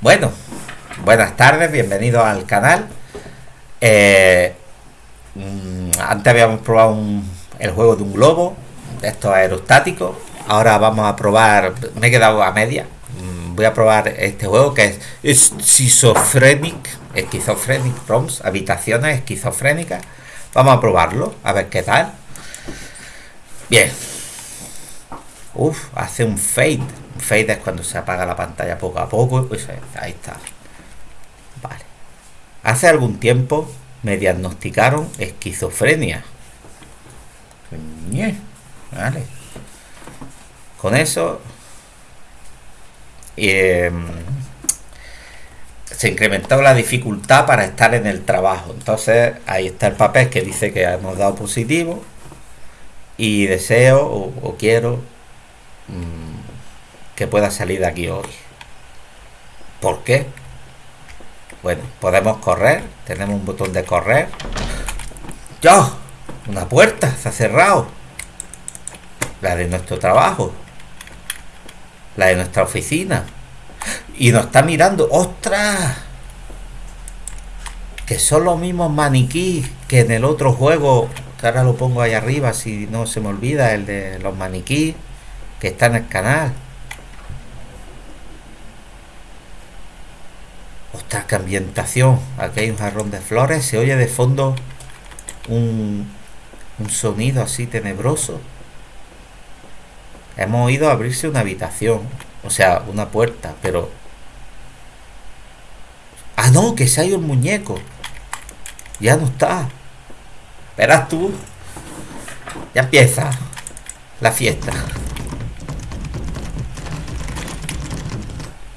Bueno, buenas tardes, bienvenidos al canal. Eh, mm, antes habíamos probado un- el juego de un globo, de estos aerostáticos. Ahora vamos a probar, me he quedado a media. Mm, Voy a probar este juego que es Schizophrenic, Schizophrenic Rooms, habitaciones esquizofrénicas. Vamos a probarlo, a ver qué tal. Bien. Uf, hace un fade. Fade es cuando se apaga la pantalla poco a poco. Pues, ahí está. Vale. Hace algún tiempo me diagnosticaron esquizofrenia. Con eso eh, se incrementó la dificultad para estar en el trabajo. Entonces ahí está el papel que dice que hemos dado positivo y deseo o, o quiero mm, que pueda salir de aquí hoy. ¿Por qué? Bueno, podemos correr, tenemos un botón de correr. ¡Ya! Una puerta, se cerrado. La de nuestro trabajo. La de nuestra oficina. Y nos está mirando. ¡Ostras! Que son los mismos maniquís que en el otro juego. Que ahora lo pongo ahí arriba si no se me olvida. El de los maniquís. Que está en el canal. Qué ambientación. Aquí hay un jarrón de flores. Se oye de fondo un, un sonido así tenebroso. Hemos oído abrirse una habitación. O sea, una puerta. Pero... Ah, no, que se ha ido el muñeco. Ya no está. Verás tú. Ya empieza la fiesta.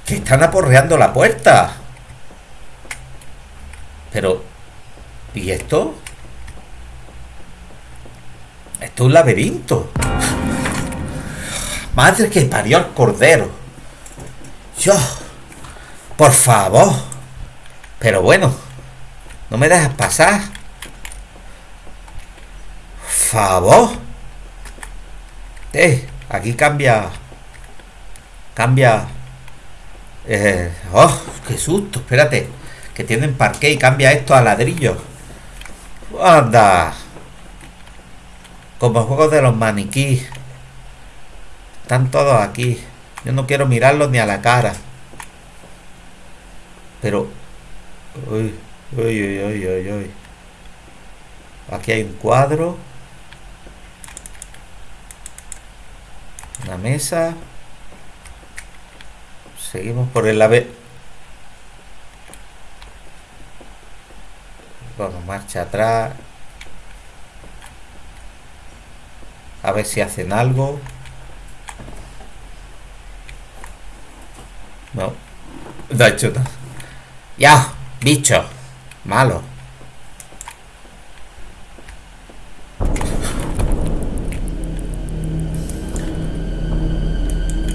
Que están aporreando la puerta. Pero... ¿Y esto? Esto es un laberinto. Madre que parió al cordero. Yo. Por favor. Pero bueno. No me dejas pasar. Favor. Eh, aquí cambia. Cambia. Eh, oh, qué susto. Espérate. Que tienen parqué y cambia esto a ladrillo. Anda. Como juegos de los maniquís. Están todos aquí. Yo no quiero mirarlos ni a la cara. Pero... Uy, uy, uy, uy, uy, uy. Aquí hay un cuadro. Una mesa. Seguimos por el ave. Vamos, marcha atrás. A ver si hacen algo. No. No ha hecho nada. Ya, bicho. Malo.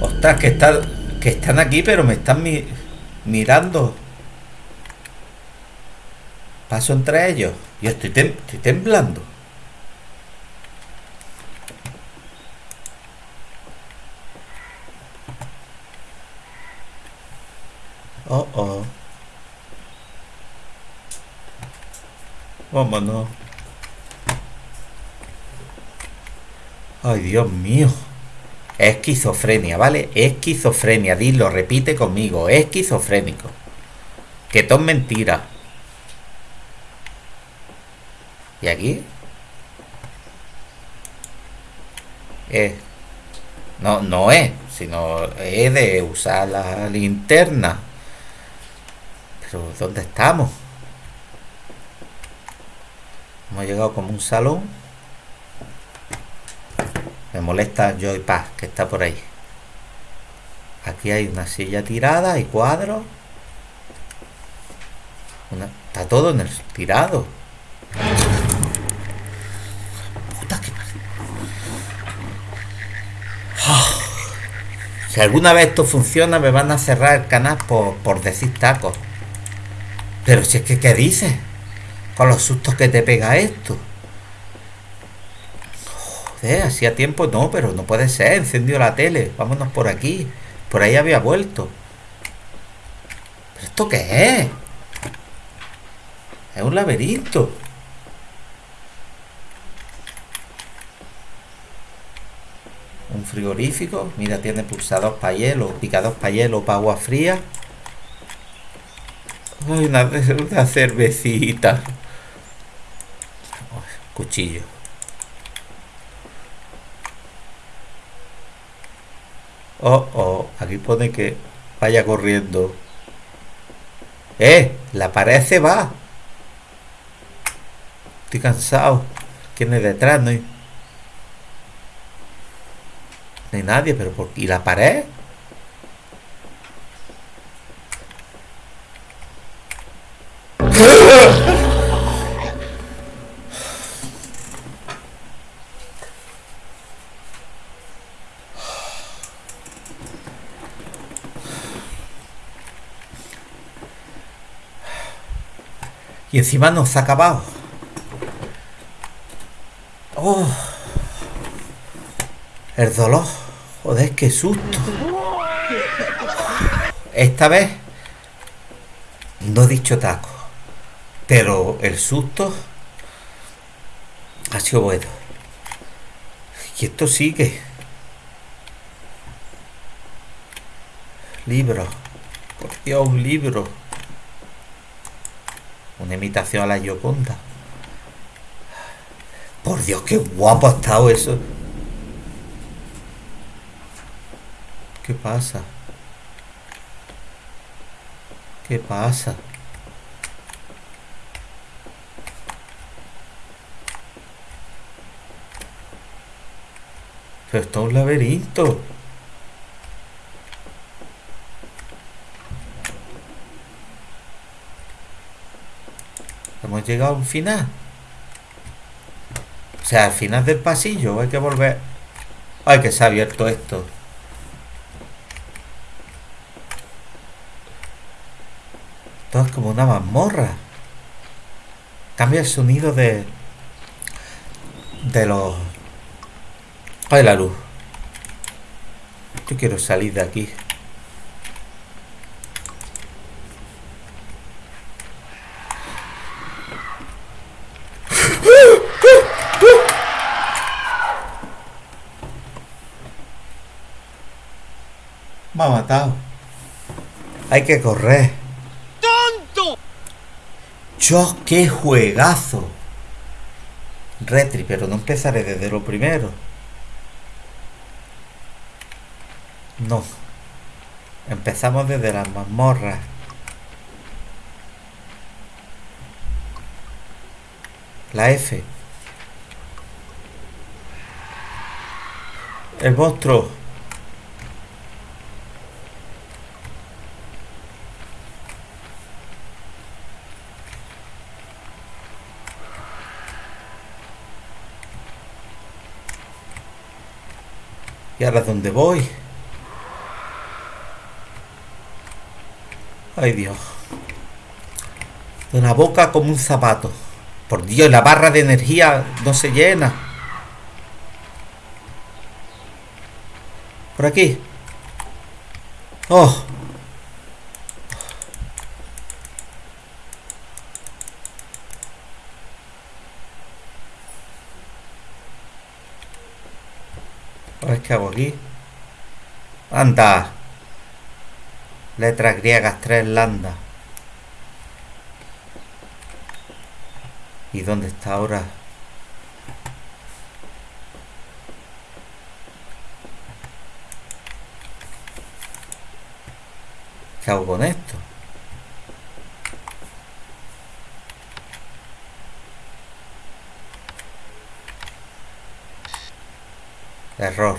Ostras, que, está, que están aquí, pero me están mi- mirando. Paso entre ellos. Yo estoy, tem- estoy temblando. Oh, oh. Vámonos. Ay, Dios mío. Esquizofrenia, ¿vale? Esquizofrenia, dilo, repite conmigo. Esquizofrénico. Que todo mentira. ¿Y aquí? Eh, no, no es, sino es de usar la linterna. Pero ¿dónde estamos? Hemos llegado como un salón. Me molesta Joy Paz, que está por ahí. Aquí hay una silla tirada y cuadros. Está todo en el tirado. Puta que parió. Ah. Si alguna vez esto funciona, me van a cerrar el canal por, por decir tacos. Pero si es que, ¿qué dices? Con los sustos que te pega esto. Joder, hacía tiempo no, pero no puede ser. Encendió la tele. Vámonos por aquí. Por ahí había vuelto. ¿Pero esto qué es? Es un laberinto. Frigorífico. Mira, tiene pulsados para hielo, picados para hielo, para agua fría. Ay, una, cervecita. cuchillo. Oh, oh, aquí pone que vaya corriendo. ¡Eh! La pared se va. Estoy cansado. ¿Quién es detrás? No hay, no hay nadie, pero ¿por ¿Y la pared? Y encima nos ha acabado. Oh. El dolor. Joder, qué susto. Esta vez no he dicho taco. Pero el susto ha sido bueno. Y esto sigue. Libro. Por Dios, un libro. Una imitación a la Yoconda. Por Dios, qué guapo ha estado eso. ¿Qué pasa? ¿Qué pasa? Pero esto es un laberinto. Hemos llegado al final. O sea, al final del pasillo hay que volver. Ay, que se ha abierto esto. Es como una mazmorra. Cambia el sonido de... De los... Ay, la luz. Yo quiero salir de aquí. Me ha matado. Hay que correr. ¡Yo, qué juegazo! Retri, pero no empezaré desde lo primero. No. Empezamos desde las mazmorras. La F. El monstruo. ¿Y ahora dónde voy? Ay Dios. De la boca como un zapato. Por Dios, la barra de energía no se llena. Por aquí. Oh. Ver qué hago aquí. Anda. Letras griegas, tres landas. ¿Y dónde está ahora? ¿Qué hago con esto? Error.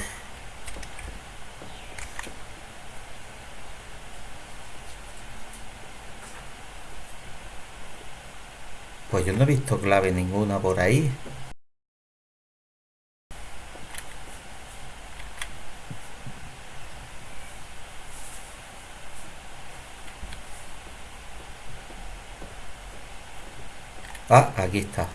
Pues yo no he visto clave ninguna por ahí. Ah, aquí está.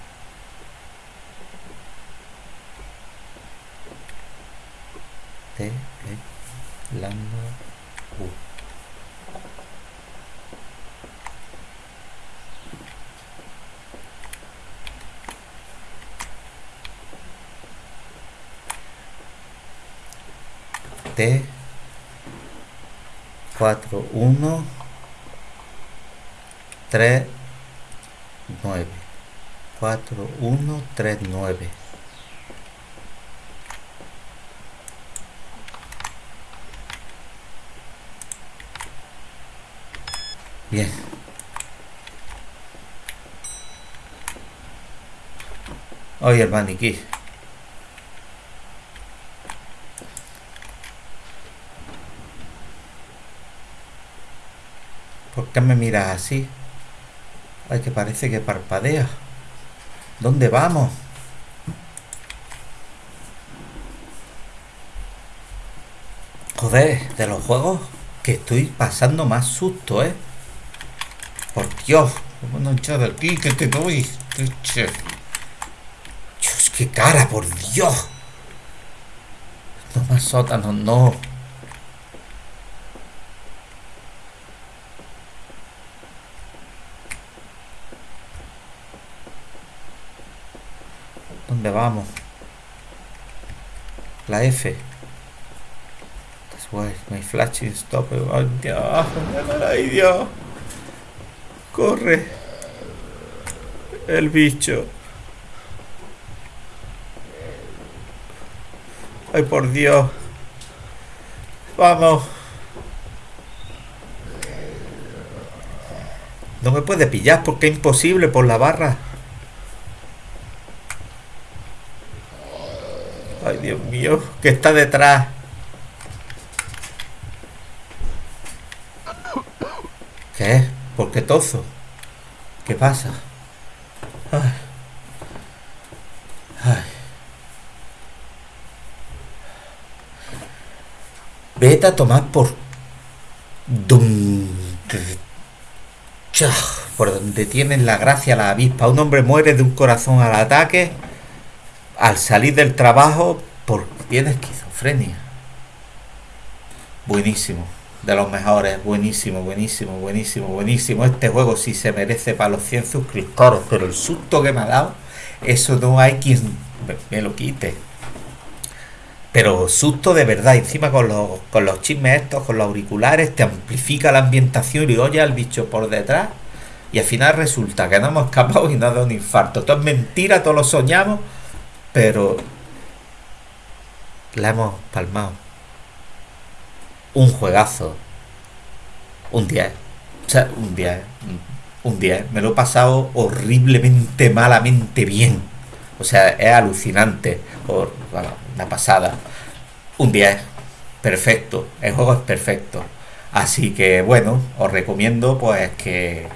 T 4 1 3 9 4 1 3 9 Bien. Hoy el maniquí. Qué me miras así? Ay, que parece que parpadea. ¿Dónde vamos? Joder, de los juegos que estoy pasando más susto, ¿eh? Por Dios, a echar de aquí que te doy. Dios, qué cara, por Dios. No más sótanos, no. ¿Dónde vamos? La F. That's why my flashing stop. Ay, Dios. Corre. El bicho. Ay, por Dios. Vamos. No me puede pillar porque es imposible por la barra. Ay, Dios mío, que está detrás. ¿Qué? ¿Por qué tozo? ¿Qué pasa? Ay. Ay. Vete a tomar por... Por donde tienen la gracia la avispa. Un hombre muere de un corazón al ataque al salir del trabajo por tiene esquizofrenia. Buenísimo, de los mejores, buenísimo, buenísimo, buenísimo, buenísimo. Este juego sí se merece para los 100 suscriptores, pero el susto que me ha dado, eso no hay quien me, lo quite. Pero susto de verdad, encima con los, con los chismes estos, con los auriculares, te amplifica la ambientación y oye al bicho por detrás. Y al final resulta que no hemos escapado y no ha dado un infarto. Todo es mentira, todos lo soñamos pero la hemos palmado. Un juegazo. Un 10. O sea, un 10. Un 10. Me lo he pasado horriblemente, malamente bien. O sea, es alucinante. Una pasada. Un 10. Perfecto. El juego es perfecto. Así que bueno, os recomiendo pues que,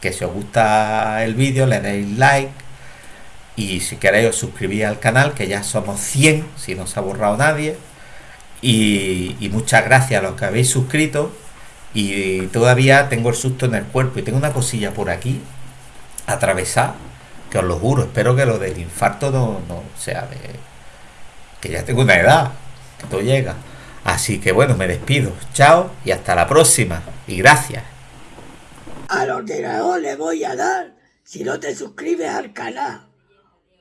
que si os gusta el vídeo le deis like y si queréis os suscribís al canal, que ya somos 100, si no se ha borrado nadie. Y, muchas gracias a los que habéis suscrito. Y todavía tengo el susto en el cuerpo y tengo una cosilla por aquí, atravesar, que os lo juro, espero que lo del infarto no, no sea de... que ya tengo una edad, que todo llega. Así que bueno, me despido. Chao y hasta la próxima. Y gracias. Al ordenador le voy a dar si no te suscribes al canal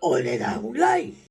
o le das un like.